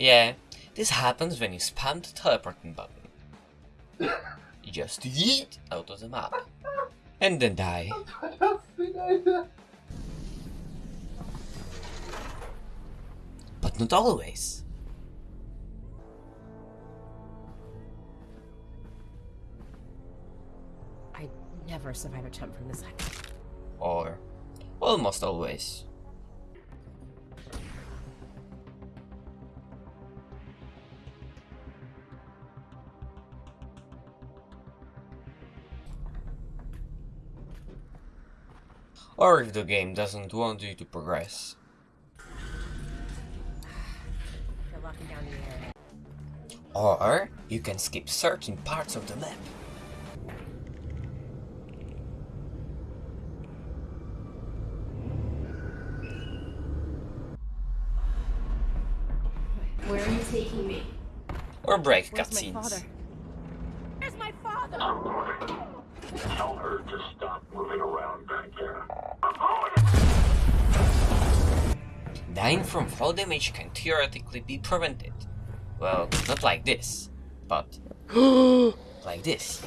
Yeah, this happens when you spam the teleporting button. You just yeet out of the map. And then die. But not always. I never survive a jump from this height. Or almost always. Or if the game doesn't want you to progress. Down the air. Or you can skip certain parts of the map. Where are you taking me? Or break Where's my father? cutscenes. Dying from fall damage can theoretically be prevented. Well, not like this, but like this.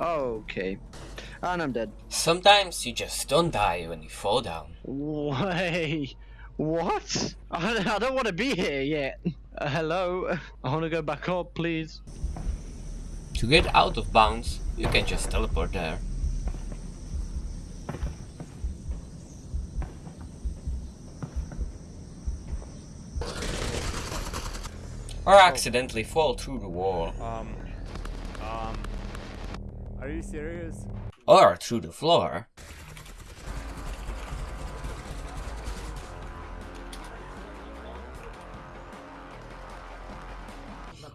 Okay. And I'm dead. Sometimes you just don't die when you fall down. Wait. What? I, I don't want to be here yet. Uh, hello? I want to go back up, please. To get out of bounds, you can just teleport there. Or accidentally fall through the wall. Um, um, are you serious? Or through the floor.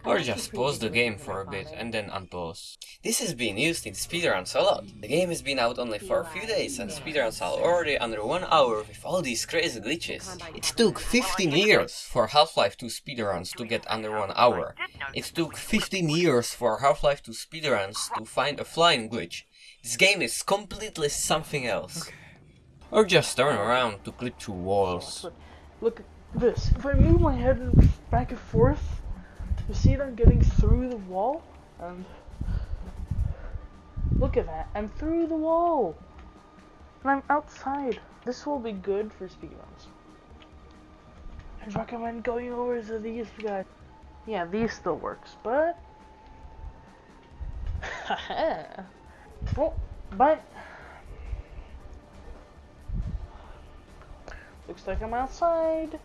Or just pause the game for a bit and then unpause. This has been used in speedruns a lot. The game has been out only for a few days and speedruns are already under one hour with all these crazy glitches. It took 15 years for Half-Life 2 speedruns to get under one hour. It took 15 years for Half-Life 2 speedruns to find a flying glitch. This game is completely something else. Or just turn around to clip through walls. Look at this. If I move my head back and forth, you see them getting through the wall? And look at that. I'm through the wall. And I'm outside. This will be good for speedruns. I'd recommend going over to these guys. Yeah, these still works, but well, oh, but looks like I'm outside.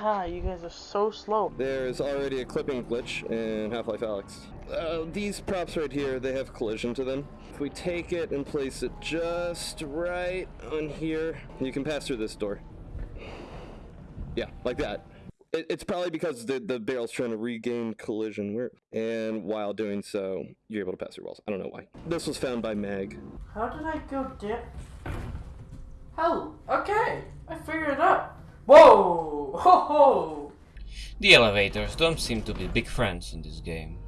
Ha, you guys are so slow. There's already a clipping glitch in Half-Life Alyx. Uh, these props right here, they have collision to them. If we take it and place it just right on here, you can pass through this door. Yeah, like that. It, it's probably because the, the barrel's trying to regain collision, where, and while doing so, you're able to pass through walls. I don't know why. This was found by Mag. How did I go dip? Hell, okay, I figured it out. Whoa, ho ho. The elevators don't seem to be big friends in this game.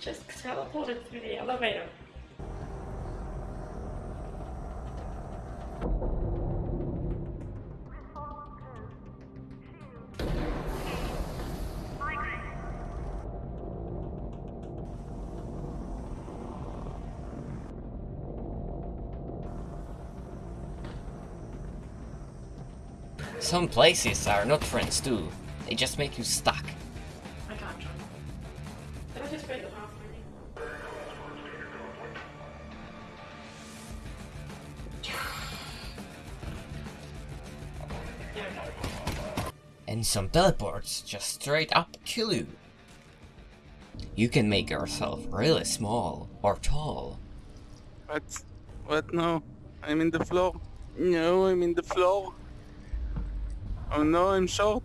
Just teleported through the elevator. Some places are not friends too. They just make you stuck. And some teleports just straight up kill you. You can make yourself really small or tall. What? What? No. I'm in the floor. No, I'm in the floor. Oh no, I'm short.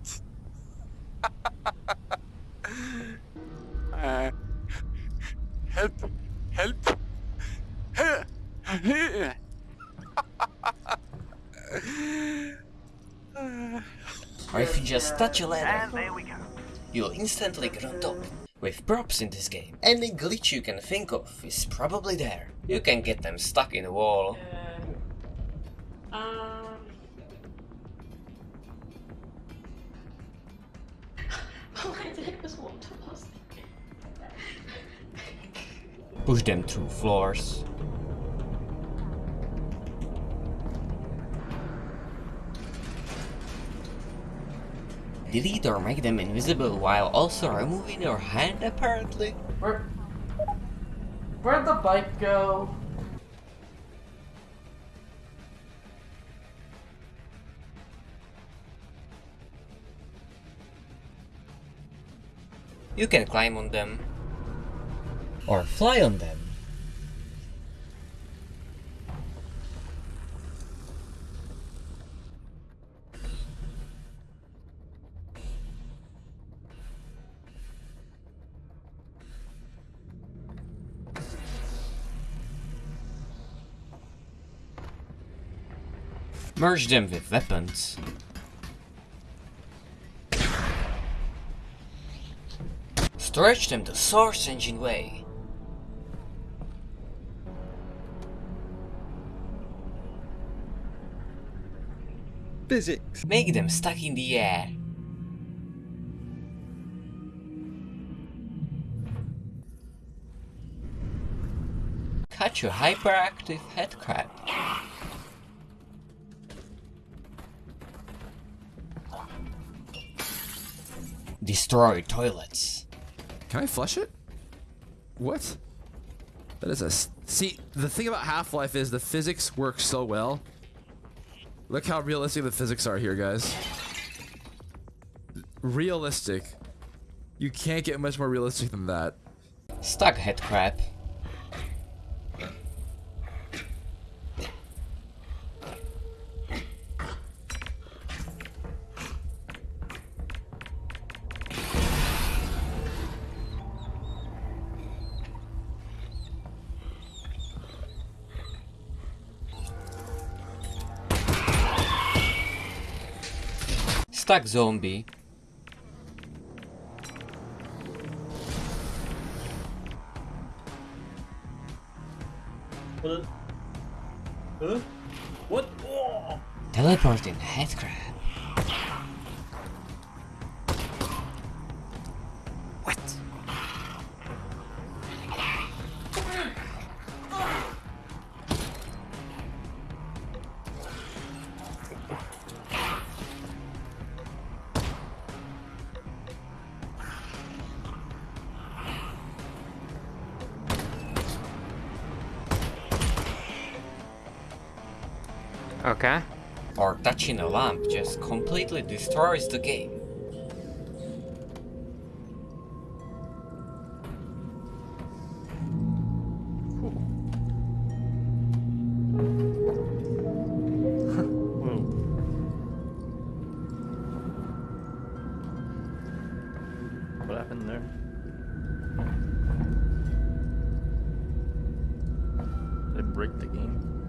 uh, help! Help! Help! Or if you just touch a ladder, you'll instantly grunt up. With props in this game, any glitch you can think of is probably there. You can get them stuck in a wall. Um. Why the heck was water past Push them through floors. Delete or make them invisible while also removing your hand apparently. Where? Where'd the bike go? You can climb on them. Or fly on them. Merge them with weapons. Stretch them the Source Engine way. Physics. Make them stuck in the air. Catch your hyperactive head headcrab. Destroy toilets. Can I flush it? What? That is a... See, the thing about Half Life is the physics work so well. Look how realistic the physics are here, guys. Realistic. You can't get much more realistic than that. Stuck headcrab. Stuck zombie. What? Huh? What? Oh. Teleporting headcrab. Okay. Or touching a lamp just completely destroys the game. What happened there? They break the game.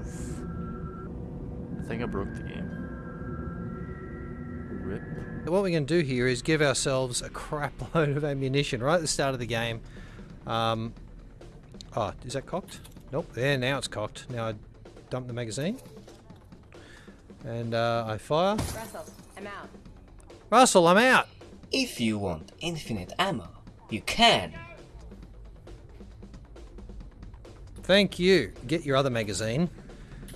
Oof. I think I broke the game. Rip. What we're going to do here is give ourselves a crap load of ammunition right at the start of the game. Um, oh, is that cocked? Nope. There, now it's cocked. Now I dump the magazine. And uh, I fire. Russell, I'm out. Russell, I'm out! If you want infinite ammo, you can. Thank you. Get your other magazine.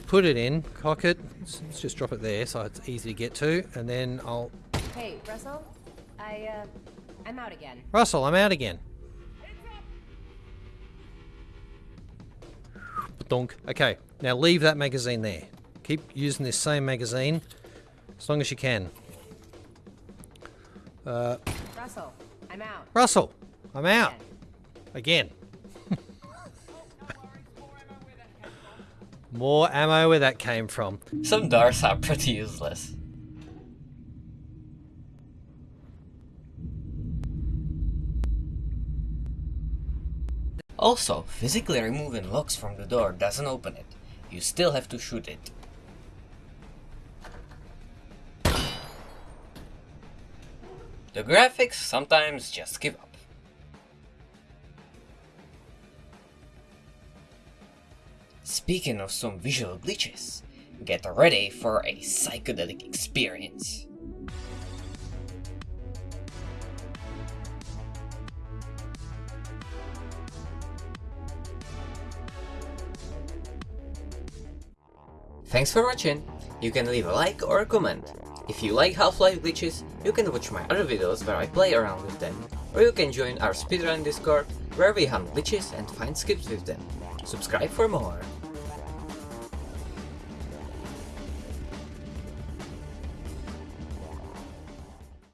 Put it in, cock it. Let's, just drop it there so it's easy to get to. And then I'll... Hey, Russell, I, uh, I'm out again. Russell, I'm out again. Donk. Okay, now leave that magazine there. Keep using this same magazine as long as you can. Uh, Russell, I'm out. Russell, I'm out. Again. More ammo where that came from. Some darts are pretty useless. Also, physically removing locks from the door doesn't open it. You still have to shoot it. The graphics sometimes just give up. Speaking of some visual glitches, get ready for a psychedelic experience. Thanks for watching! You can leave a like or a comment. If you like Half-Life glitches, you can watch my other videos where I play around with them, or you can join our speedrun discord where we hunt glitches and find skips with them. Subscribe for more!